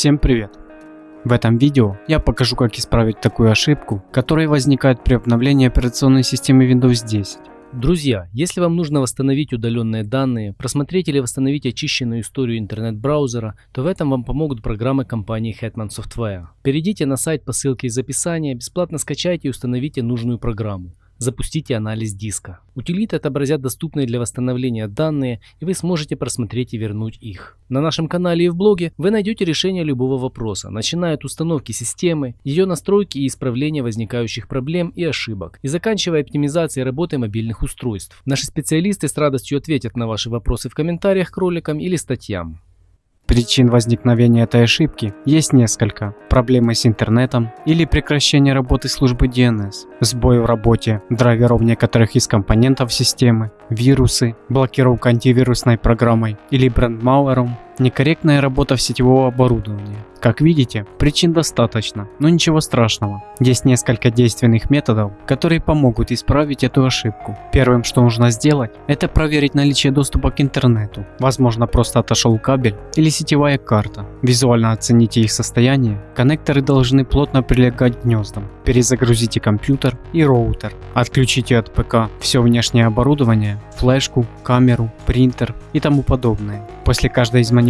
Всем привет! В этом видео я покажу как исправить такую ошибку, которая возникает при обновлении операционной системы Windows 10. Друзья, если вам нужно восстановить удаленные данные, просмотреть или восстановить очищенную историю интернет-браузера, то в этом вам помогут программы компании Hetman Software. Перейдите на сайт по ссылке из описания, бесплатно скачайте и установите нужную программу. Запустите анализ диска. Утилиты отобразят доступные для восстановления данные, и вы сможете просмотреть и вернуть их. На нашем канале и в блоге вы найдете решение любого вопроса, начиная от установки системы, ее настройки и исправления возникающих проблем и ошибок, и заканчивая оптимизацией работы мобильных устройств. Наши специалисты с радостью ответят на ваши вопросы в комментариях к роликам или статьям. Причин возникновения этой ошибки есть несколько. Проблемы с интернетом или прекращение работы службы DNS, сбой в работе драйверов некоторых из компонентов системы, вирусы, блокировка антивирусной программой или брендмауэром, некорректная работа сетевого оборудования. Как видите, причин достаточно, но ничего страшного. Есть несколько действенных методов, которые помогут исправить эту ошибку. Первым, что нужно сделать, это проверить наличие доступа к интернету. Возможно, просто отошел кабель или сетевая карта. Визуально оцените их состояние. Коннекторы должны плотно прилегать к гнездам. Перезагрузите компьютер и роутер. Отключите от ПК все внешнее оборудование, флешку, камеру, принтер и тому подобное. После каждой из манипуляций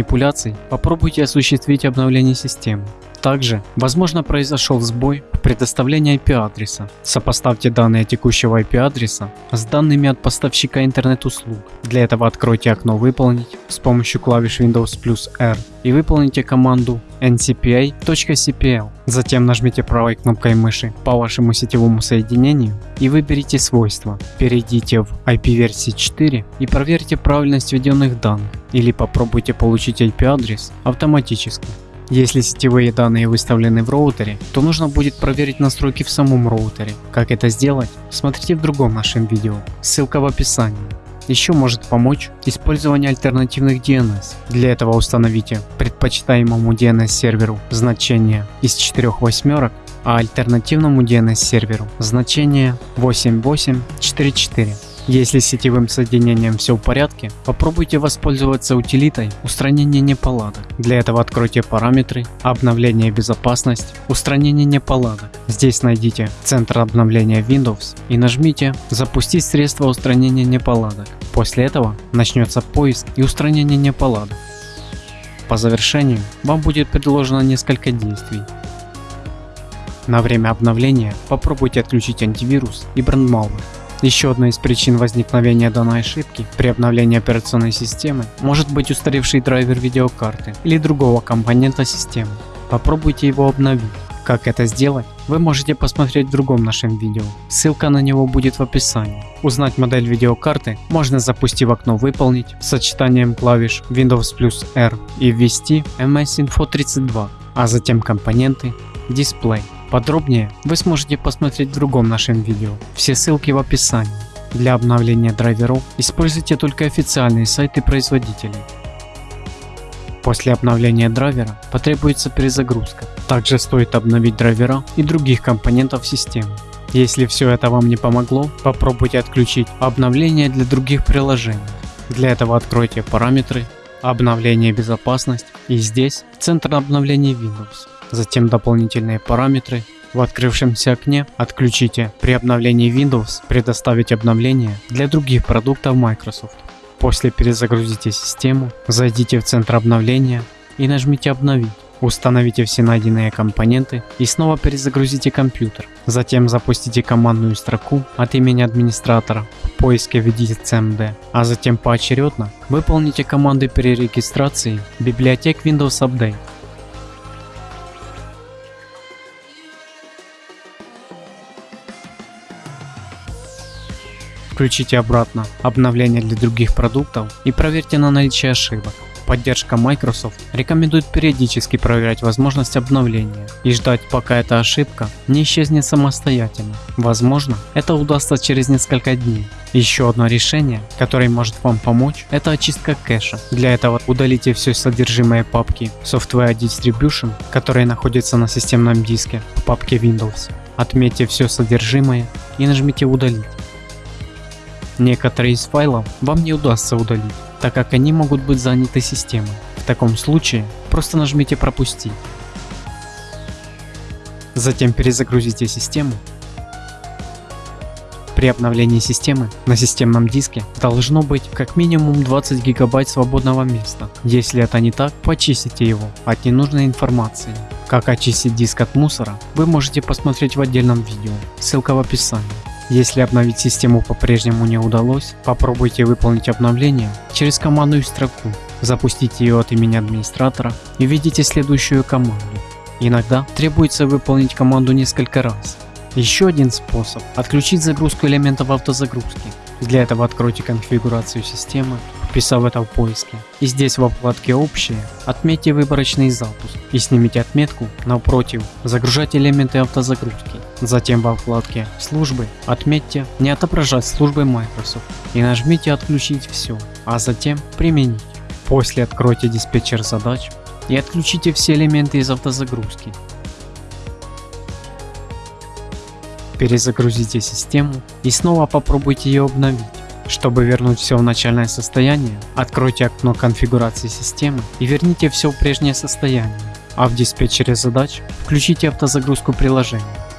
попробуйте осуществить обновление системы. Также, возможно, произошел сбой в предоставлении IP-адреса. Сопоставьте данные текущего IP-адреса с данными от поставщика интернет-услуг. Для этого откройте окно «Выполнить» с помощью клавиш Windows плюс R и выполните команду ncpa.cpl. Затем нажмите правой кнопкой мыши по вашему сетевому соединению и выберите свойства. Перейдите в IP-версии 4 и проверьте правильность введенных данных или попробуйте получить IP-адрес автоматически. Если сетевые данные выставлены в роутере, то нужно будет проверить настройки в самом роутере. Как это сделать, смотрите в другом нашем видео, ссылка в описании. Еще может помочь использование альтернативных DNS. Для этого установите предпочитаемому DNS серверу значение из 4 восьмерок, а альтернативному DNS серверу значение 8844. Если с сетевым соединением все в порядке, попробуйте воспользоваться утилитой устранения неполадок. Для этого откройте параметры, обновление и безопасность, устранение неполадок. Здесь найдите центр обновления Windows и нажмите запустить средство устранения неполадок. После этого начнется поиск и устранение неполадок. По завершению вам будет предложено несколько действий. На время обновления попробуйте отключить антивирус и брендмауэр. Еще одной из причин возникновения данной ошибки при обновлении операционной системы может быть устаревший драйвер видеокарты или другого компонента системы. Попробуйте его обновить. Как это сделать, вы можете посмотреть в другом нашем видео, ссылка на него будет в описании. Узнать модель видеокарты можно запустив окно «Выполнить» с сочетанием клавиш Windows плюс R и ввести MS Info 32, а затем компоненты, дисплей. Подробнее вы сможете посмотреть в другом нашем видео, все ссылки в описании. Для обновления драйверов используйте только официальные сайты производителей. После обновления драйвера потребуется перезагрузка. Также стоит обновить драйвера и других компонентов системы. Если все это вам не помогло, попробуйте отключить обновление для других приложений. Для этого откройте параметры, обновление безопасность и здесь центр обновления Windows затем дополнительные параметры. В открывшемся окне отключите при обновлении Windows предоставить обновление для других продуктов Microsoft. После перезагрузите систему, зайдите в центр обновления и нажмите обновить. Установите все найденные компоненты и снова перезагрузите компьютер. Затем запустите командную строку от имени администратора. В поиске введите cmd, а затем поочередно выполните команды перерегистрации библиотек Windows Update. Включите обратно обновления для других продуктов и проверьте на наличие ошибок. Поддержка Microsoft рекомендует периодически проверять возможность обновления и ждать пока эта ошибка не исчезнет самостоятельно. Возможно это удастся через несколько дней. Еще одно решение, которое может вам помочь, это очистка кэша. Для этого удалите все содержимое папки Software Distribution, которая находится на системном диске в папке Windows. Отметьте все содержимое и нажмите удалить. Некоторые из файлов вам не удастся удалить, так как они могут быть заняты системой. В таком случае просто нажмите пропустить. Затем перезагрузите систему при обновлении системы на системном диске должно быть как минимум 20 гигабайт свободного места. Если это не так, почистите его от ненужной информации. Как очистить диск от мусора, вы можете посмотреть в отдельном видео, ссылка в описании. Если обновить систему по-прежнему не удалось, попробуйте выполнить обновление через командную строку. Запустите ее от имени администратора и введите следующую команду. Иногда требуется выполнить команду несколько раз, еще один способ – отключить загрузку элементов автозагрузки. Для этого откройте конфигурацию системы, вписав это в поиске. И здесь во вкладке «Общее» отметьте выборочный запуск и снимите отметку напротив «Загружать элементы автозагрузки». Затем во вкладке «Службы» отметьте «Не отображать службы Microsoft» и нажмите «Отключить все», а затем «Применить». После откройте диспетчер задач и отключите все элементы из автозагрузки. Перезагрузите систему и снова попробуйте ее обновить. Чтобы вернуть все в начальное состояние, откройте окно конфигурации системы и верните все в прежнее состояние, а в диспетчере задач включите автозагрузку приложения.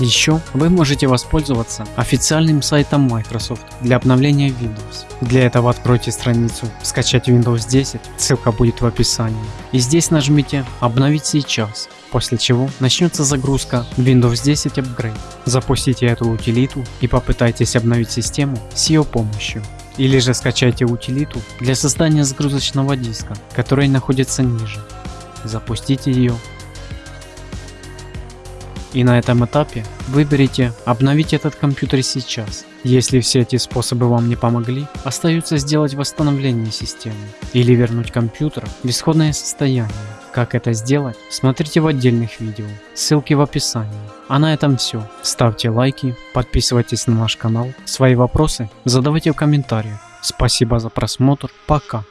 Еще вы можете воспользоваться официальным сайтом Microsoft для обновления Windows. Для этого откройте страницу «Скачать Windows 10», ссылка будет в описании. И здесь нажмите «Обновить сейчас», после чего начнется загрузка Windows 10 Upgrade. Запустите эту утилиту и попытайтесь обновить систему с ее помощью. Или же скачайте утилиту для создания загрузочного диска, который находится ниже. Запустите ее и на этом этапе выберите «Обновить этот компьютер сейчас». Если все эти способы вам не помогли, остается сделать восстановление системы или вернуть компьютер в исходное состояние. Как это сделать, смотрите в отдельных видео, ссылки в описании. А на этом все. Ставьте лайки, подписывайтесь на наш канал, свои вопросы задавайте в комментариях. Спасибо за просмотр, пока.